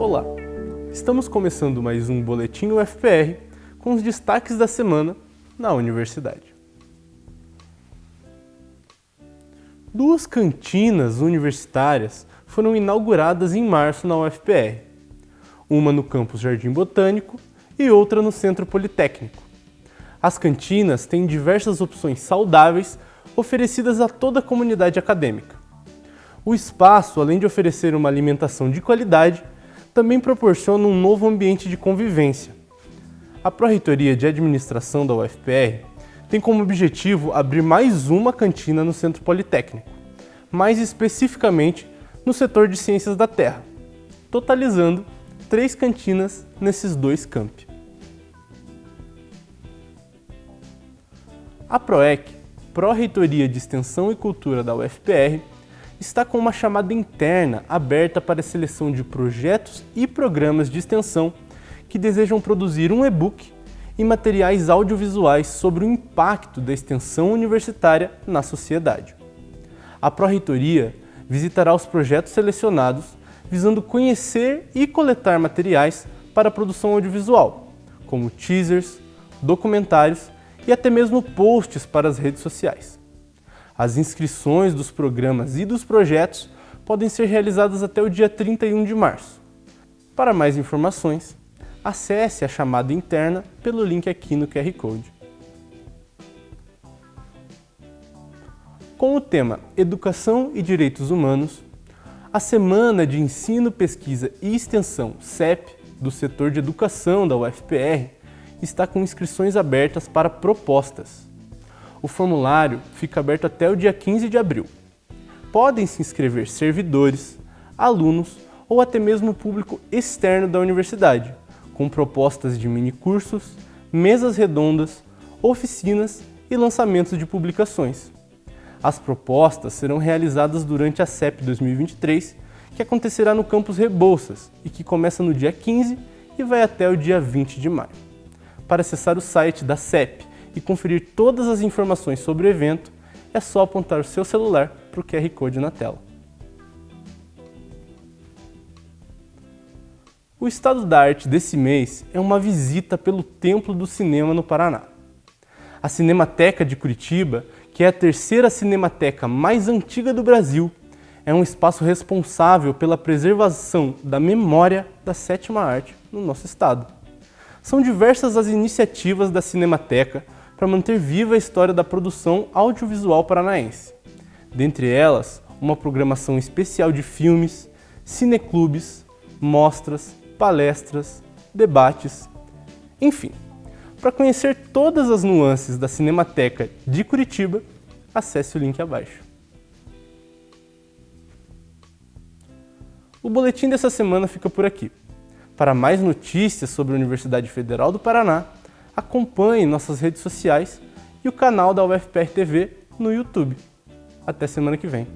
Olá, estamos começando mais um Boletim UFPR com os destaques da semana na universidade. Duas cantinas universitárias foram inauguradas em março na UFPR, uma no campus Jardim Botânico e outra no Centro Politécnico. As cantinas têm diversas opções saudáveis oferecidas a toda a comunidade acadêmica. O espaço, além de oferecer uma alimentação de qualidade, também proporciona um novo ambiente de convivência. A Pró-Reitoria de Administração da UFPR tem como objetivo abrir mais uma cantina no Centro Politécnico, mais especificamente no setor de Ciências da Terra, totalizando três cantinas nesses dois campi. A PROEC, Pró-Reitoria de Extensão e Cultura da UFPR, está com uma chamada interna aberta para a seleção de projetos e programas de extensão que desejam produzir um e-book e materiais audiovisuais sobre o impacto da extensão universitária na sociedade. A Pró-Reitoria visitará os projetos selecionados visando conhecer e coletar materiais para a produção audiovisual, como teasers, documentários e até mesmo posts para as redes sociais. As inscrições dos programas e dos projetos podem ser realizadas até o dia 31 de março. Para mais informações, acesse a chamada interna pelo link aqui no QR Code. Com o tema Educação e Direitos Humanos, a Semana de Ensino, Pesquisa e Extensão CEP do setor de educação da UFPR está com inscrições abertas para propostas o formulário fica aberto até o dia 15 de abril. Podem se inscrever servidores, alunos ou até mesmo público externo da universidade, com propostas de minicursos, mesas redondas, oficinas e lançamentos de publicações. As propostas serão realizadas durante a CEP 2023, que acontecerá no campus Rebouças e que começa no dia 15 e vai até o dia 20 de maio. Para acessar o site da CEP e conferir todas as informações sobre o evento, é só apontar o seu celular para o QR Code na tela. O estado da arte desse mês é uma visita pelo Templo do Cinema no Paraná. A Cinemateca de Curitiba, que é a terceira cinemateca mais antiga do Brasil, é um espaço responsável pela preservação da memória da sétima arte no nosso estado. São diversas as iniciativas da Cinemateca para manter viva a história da produção audiovisual paranaense. Dentre elas, uma programação especial de filmes, cineclubes, mostras, palestras, debates, enfim. Para conhecer todas as nuances da Cinemateca de Curitiba, acesse o link abaixo. O boletim dessa semana fica por aqui. Para mais notícias sobre a Universidade Federal do Paraná, acompanhe nossas redes sociais e o canal da UFPR TV no YouTube. Até semana que vem.